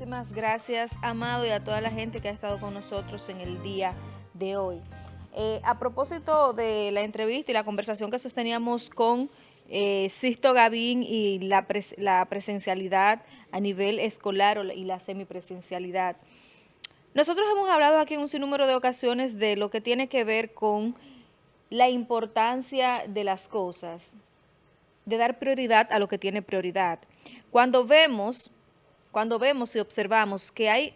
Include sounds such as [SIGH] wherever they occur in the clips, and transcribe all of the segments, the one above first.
Muchísimas gracias, Amado, y a toda la gente que ha estado con nosotros en el día de hoy. Eh, a propósito de la entrevista y la conversación que sosteníamos con eh, Sisto Gavín y la, presencialidad a nivel escolar y la semipresencialidad, nosotros hemos hablado aquí en un sinnúmero de ocasiones de lo que tiene que ver con la importancia de las cosas, de dar prioridad a lo que tiene prioridad. Cuando vemos cuando vemos y observamos que hay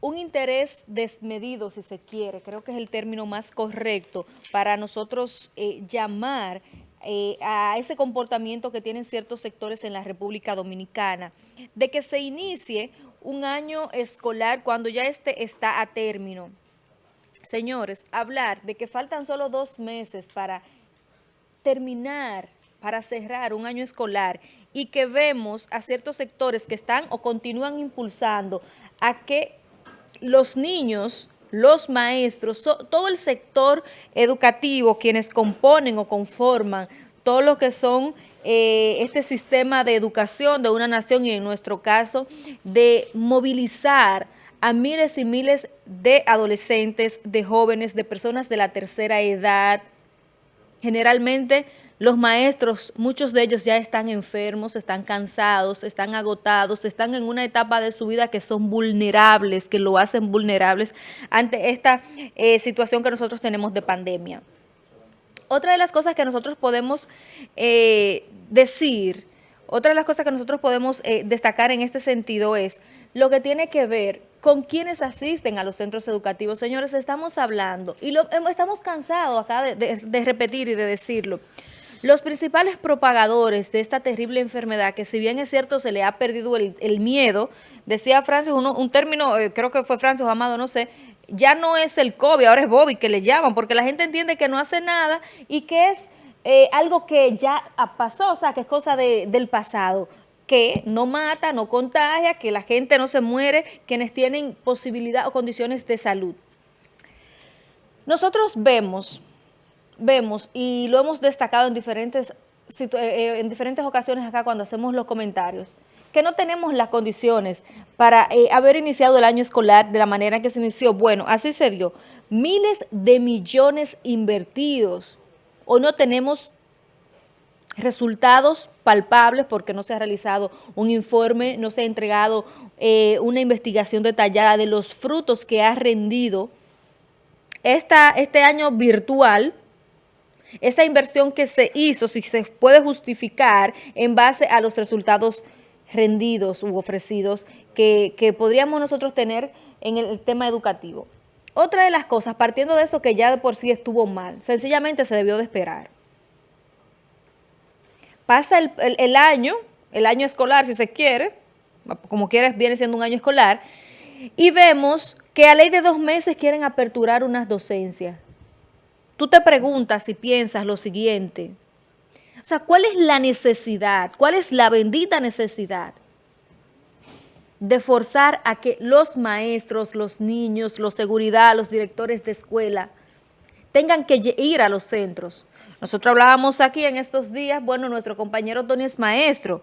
un interés desmedido, si se quiere, creo que es el término más correcto para nosotros eh, llamar eh, a ese comportamiento que tienen ciertos sectores en la República Dominicana, de que se inicie un año escolar cuando ya este está a término. Señores, hablar de que faltan solo dos meses para terminar, para cerrar un año escolar y que vemos a ciertos sectores que están o continúan impulsando a que los niños, los maestros, todo el sector educativo, quienes componen o conforman todo lo que son eh, este sistema de educación de una nación y en nuestro caso de movilizar a miles y miles de adolescentes, de jóvenes, de personas de la tercera edad, generalmente los maestros, muchos de ellos ya están enfermos, están cansados, están agotados, están en una etapa de su vida que son vulnerables, que lo hacen vulnerables ante esta eh, situación que nosotros tenemos de pandemia. Otra de las cosas que nosotros podemos eh, decir, otra de las cosas que nosotros podemos eh, destacar en este sentido es lo que tiene que ver con quienes asisten a los centros educativos. Señores, estamos hablando, y lo, estamos cansados acá de repetir y de decirlo, los principales propagadores de esta terrible enfermedad, que si bien es cierto se le ha perdido el, miedo, decía Francis, un término, eh, creo que fue Francis Amado, no sé, ya no es el COVID, ahora es Bobby que le llaman, porque la gente entiende que no hace nada y que es eh, algo que ya pasó, o sea, que es cosa del pasado que no mata, no contagia, que la gente no se muere, quienes tienen posibilidad o condiciones de salud. Nosotros vemos vemos, y lo hemos destacado en diferentes, eh, eh, en diferentes ocasiones acá cuando hacemos los comentarios, que no tenemos las condiciones para eh, haber iniciado el año escolar de la manera que se inició. Bueno, así se dio. Miles de millones invertidos. Hoy no tenemos resultados palpables porque no se ha realizado un informe, no se ha entregado una investigación detallada de los frutos que ha rendido esta, este año virtual esa inversión que se hizo, si se puede justificar en base a los resultados rendidos u ofrecidos que, podríamos nosotros tener en el tema educativo. Otra de las cosas, partiendo de eso que ya de por sí estuvo mal, sencillamente se debió de esperar. Pasa el, año, el año escolar si se quiere, como quieres viene siendo un año escolar, y vemos que a ley de dos meses quieren aperturar unas docencias tú te preguntas y piensas lo siguiente, o sea, ¿cuál es la necesidad? ¿Cuál es la bendita necesidad de forzar a que los maestros, los niños, los seguridad, los directores de escuela tengan que ir a los centros? Nosotros hablábamos aquí en estos días, bueno, nuestro compañero Tony es maestro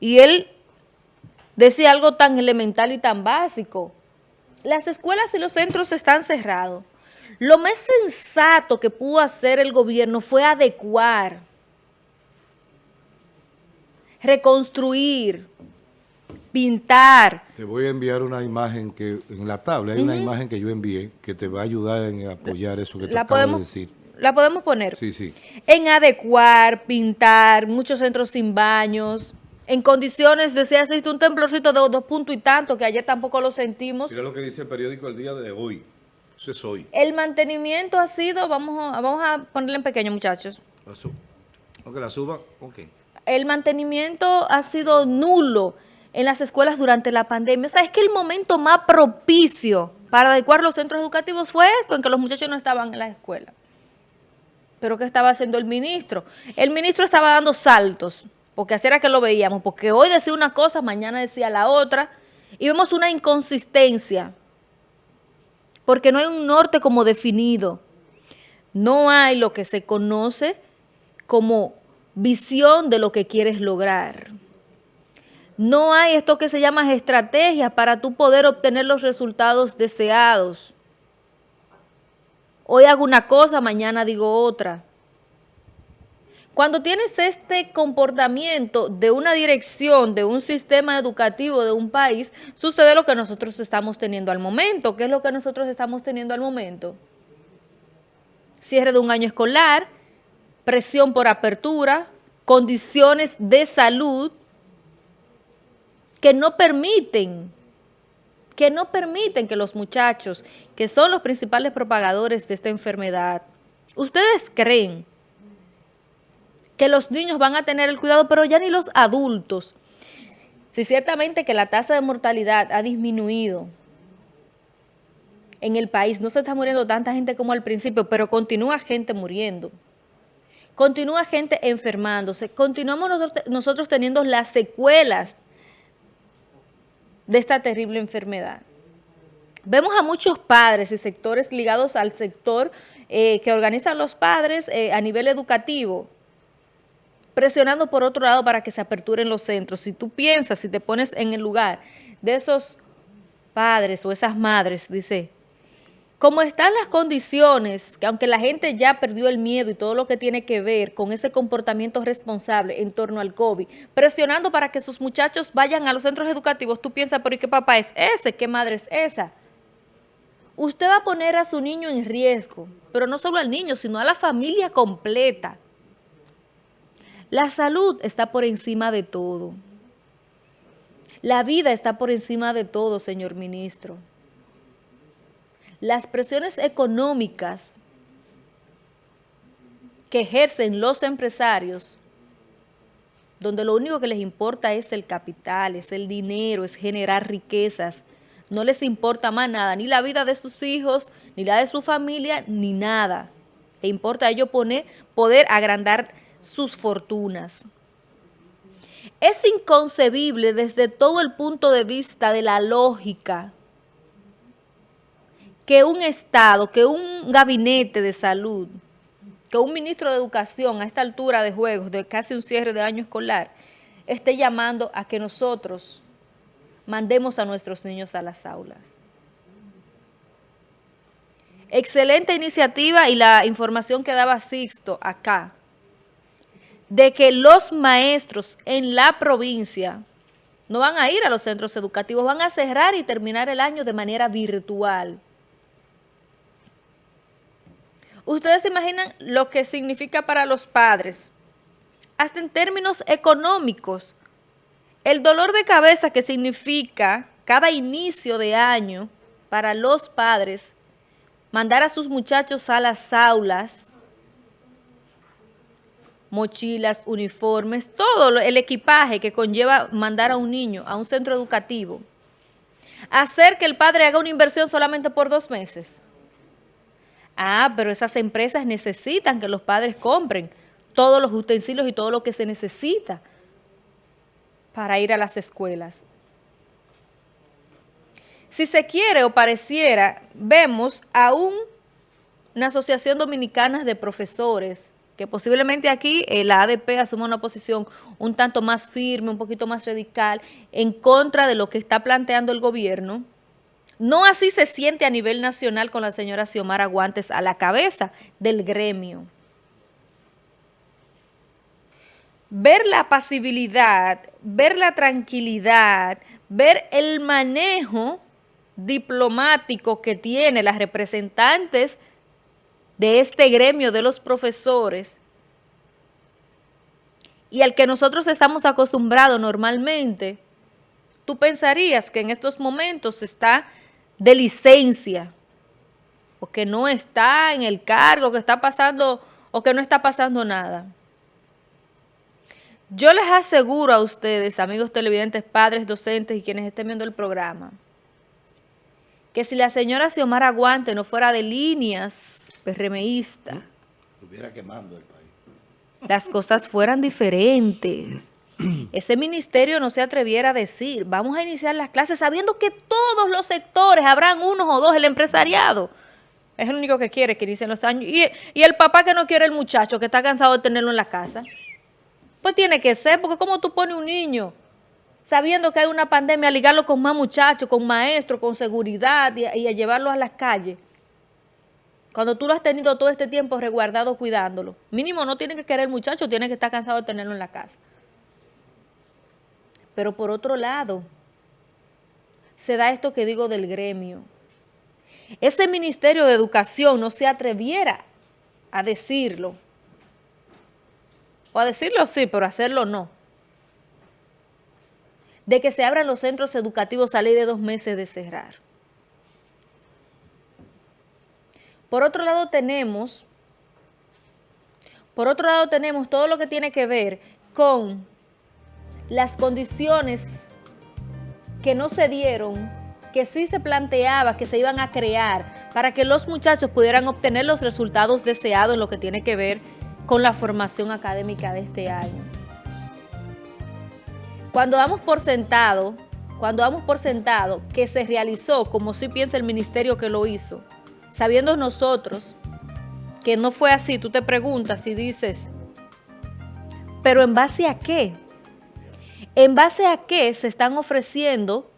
y él decía algo tan elemental y tan básico. Las escuelas y los centros están cerrados. Lo más sensato que pudo hacer el gobierno fue adecuar, reconstruir, pintar. Te voy a enviar una imagen que en la tabla hay una imagen que yo envié que te va a ayudar en apoyar eso que te acabo de decir. ¿La podemos poner? Sí, sí. En adecuar, pintar, muchos centros sin baños, en condiciones, decía, existe un temblorcito de dos puntos y tanto, que ayer tampoco lo sentimos. Mira lo que dice el periódico el día de hoy. Eso es hoy. El mantenimiento ha sido, vamos a, vamos a ponerle en pequeño, muchachos. La Ok, la suba, ok. El mantenimiento ha sido nulo en las escuelas durante la pandemia. O sea, es que el momento más propicio para adecuar los centros educativos fue esto, en que los muchachos no estaban en la escuela. Pero ¿qué estaba haciendo el ministro? El ministro estaba dando saltos, porque así era que lo veíamos, porque hoy decía una cosa, mañana decía la otra, y vemos una inconsistencia porque no hay un norte como definido. No hay lo que se conoce como visión de lo que quieres lograr. No hay esto que se llama estrategias para tú poder obtener los resultados deseados. Hoy hago una cosa, mañana digo otra. Cuando tienes este comportamiento de una dirección, de un sistema educativo de un país, sucede lo que nosotros estamos teniendo al momento. ¿Qué es lo que nosotros estamos teniendo al momento? Cierre de un año escolar, presión por apertura, condiciones de salud que no permiten que no permiten que los muchachos, que son los principales propagadores de esta enfermedad, ¿ustedes creen que los niños van a tener el cuidado, pero ya ni los adultos? Si ciertamente que la tasa de mortalidad ha disminuido en el país, no se está muriendo tanta gente como al principio, pero continúa gente muriendo. Continúa gente enfermándose, continuamos nosotros teniendo las secuelas de esta terrible enfermedad. Vemos a muchos padres y sectores ligados al sector eh, que organizan los padres eh, a nivel educativo, presionando por otro lado para que se aperturen los centros. Si tú piensas, si te pones en el lugar de esos padres o esas madres, dice, como están las condiciones, que aunque la gente ya perdió el miedo y todo lo que tiene que ver con ese comportamiento responsable en torno al COVID, presionando para que sus muchachos vayan a los centros educativos, tú piensas, pero ¿y qué papá es ese? ¿Qué madre es esa? Usted va a poner a su niño en riesgo, pero no solo al niño, sino a la familia completa. La salud está por encima de todo. La vida está por encima de todo, señor ministro las presiones económicas que ejercen los empresarios, donde lo único que les importa es el capital, es el dinero, es generar riquezas, no les importa más nada, ni la vida de sus hijos, ni la de su familia, ni nada. Le importa a ellos poner, poder agrandar sus fortunas. Es inconcebible desde todo el punto de vista de la lógica que un Estado, que un gabinete de salud, que un ministro de Educación a esta altura de juegos, de casi un cierre de año escolar, esté llamando a que nosotros mandemos a nuestros niños a las aulas. Excelente iniciativa y la información que daba Sixto acá, de que los maestros en la provincia no van a ir a los centros educativos, van a cerrar y terminar el año de manera virtual. Ustedes se imaginan lo que significa para los padres, hasta en términos económicos. El dolor de cabeza que significa cada inicio de año para los padres, mandar a sus muchachos a las aulas, mochilas, uniformes, todo el equipaje que conlleva mandar a un niño a un centro educativo. Hacer que el padre haga una inversión solamente por dos meses. Ah, pero esas empresas necesitan que los padres compren todos los utensilios y todo lo que se necesita para ir a las escuelas. Si se quiere o pareciera, vemos a una asociación dominicana de profesores, que posiblemente aquí eh, la ADP asuma una posición un tanto más firme, un poquito más radical, en contra de lo que está planteando el gobierno, no así se siente a nivel nacional con la señora Xiomara Guantes a la cabeza del gremio. Ver la pasibilidad, ver la tranquilidad, ver el manejo diplomático que tiene las representantes de este gremio de los profesores y al que nosotros estamos acostumbrados normalmente, tú pensarías que en estos momentos está de licencia o que no está en el cargo, que está pasando o que no está pasando nada. Yo les aseguro a ustedes, amigos televidentes, padres, docentes y quienes estén viendo el programa, que si la señora Xiomara Aguante no fuera de líneas PRMista, estuviera quemando el país. Las cosas fueran diferentes. [CLEARS THROAT] Ese ministerio no se atreviera a decir, vamos a iniciar las clases sabiendo que todos los sectores, habrán unos o dos, el empresariado, es el único que quiere que inicien los años, y, y el papá que no quiere el muchacho, que está cansado de tenerlo en la casa, pues tiene que ser, porque como tú pones un niño sabiendo que hay una pandemia, a ligarlo con más muchachos, con maestros, con seguridad y, y a llevarlo a las calles. Cuando tú lo has tenido todo este tiempo resguardado cuidándolo. Mínimo no tiene que querer el muchacho, tiene que estar cansado de tenerlo en la casa. Pero por otro lado, se da esto que digo del gremio. Ese Ministerio de Educación no se atreviera a decirlo. O a decirlo sí, pero hacerlo no. De que se abran los centros educativos a ley de dos meses de cerrar. Por otro lado tenemos, por otro lado tenemos todo lo que tiene que ver con las condiciones que no se dieron, que sí se planteaba que se iban a crear para que los muchachos pudieran obtener los resultados deseados en lo que tiene que ver con la formación académica de este año. Cuando damos por sentado, cuando damos por sentado que se realizó como si piensa el ministerio que lo hizo, sabiendo nosotros que no fue así, tú te preguntas y dices, ¿pero en base a qué? ¿En base a qué se están ofreciendo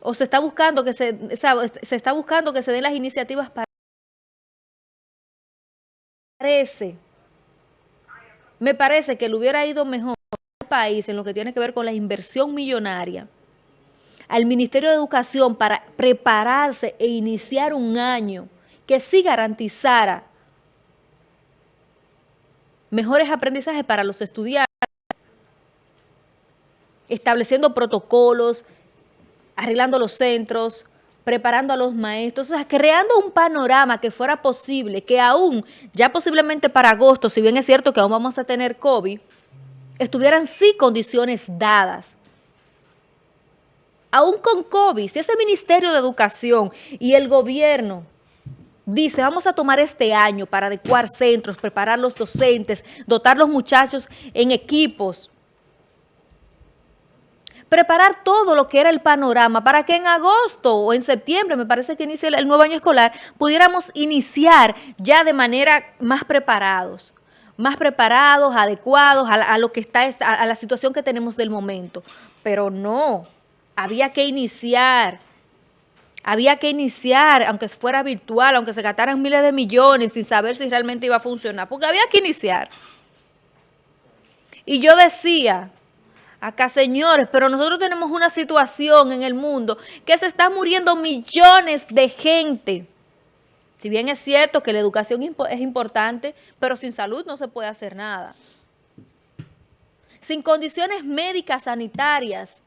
o se está buscando que se, se está buscando que se den las iniciativas para parece me parece que le hubiera ido mejor al país en lo que tiene que ver con la inversión millonaria al Ministerio de Educación para prepararse e iniciar un año que sí garantizara mejores aprendizajes para los estudiantes, estableciendo protocolos, arreglando los centros, preparando a los maestros, o sea, creando un panorama que fuera posible, que aún, ya posiblemente para agosto, si bien es cierto que aún vamos a tener COVID, estuvieran sí condiciones dadas aún con COVID, si ese Ministerio de Educación y el gobierno dice, vamos a tomar este año para adecuar centros, preparar los docentes, dotar los muchachos en equipos, preparar todo lo que era el panorama para que en agosto o en septiembre, me parece que inicia el nuevo año escolar, pudiéramos iniciar ya de manera más preparados más preparados, adecuados a, lo que está, a la situación que tenemos del momento. Pero no, había que iniciar, había que iniciar, aunque fuera virtual, aunque se gastaran miles de millones sin saber si realmente iba a funcionar, porque había que iniciar. Y yo decía, acá señores, pero nosotros tenemos una situación en el mundo que se están muriendo millones de gente. Si bien es cierto que la educación es importante, pero sin salud no se puede hacer nada. Sin condiciones médicas sanitarias,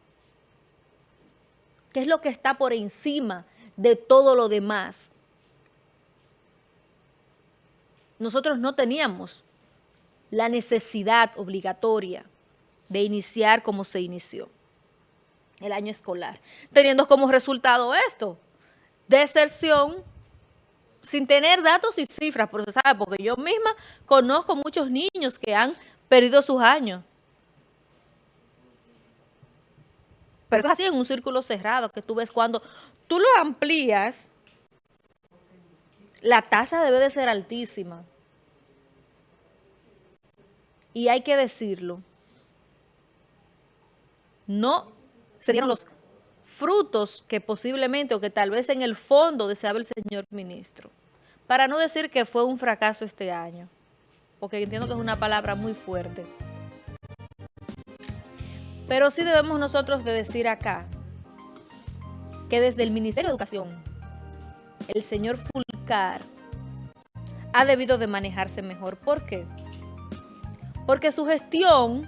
¿Qué es lo que está por encima de todo lo demás? Nosotros no teníamos la necesidad obligatoria de iniciar como se inició el año escolar, teniendo como resultado esto, deserción, sin tener datos y cifras, porque yo misma conozco muchos niños que han perdido sus años. Pero eso es así en un círculo cerrado que tú ves cuando tú lo amplías, la tasa debe de ser altísima. Y hay que decirlo. No se dieron los frutos que posiblemente o que tal vez en el fondo deseaba el señor ministro. Para no decir que fue un fracaso este año, porque entiendo que es una palabra muy fuerte. Pero sí debemos nosotros de decir acá que desde el Ministerio de Educación, el señor Fulcar ha debido de manejarse mejor. ¿Por qué? Porque su gestión,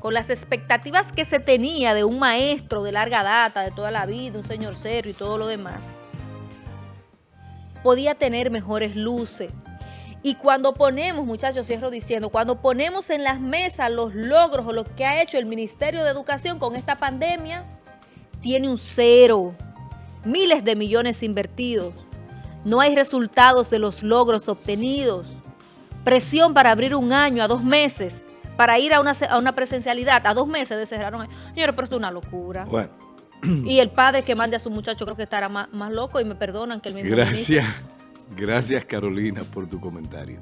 con las expectativas que se tenía de un maestro de larga data, de toda la vida, un señor serio y todo lo demás, podía tener mejores luces, y cuando ponemos, muchachos, cierro diciendo, cuando ponemos en las mesas los logros o lo que ha hecho el Ministerio de Educación con esta pandemia, tiene un cero, miles de millones invertidos. No hay resultados de los logros obtenidos. Presión para abrir un año a dos meses, para ir a una, a una presencialidad a dos meses de cerrar un año. Señores, pero esto es una locura. Bueno. Y el padre que mande a su muchacho creo que estará más, loco y me perdonan que el mismo Gracias. Gracias Carolina por tu comentario.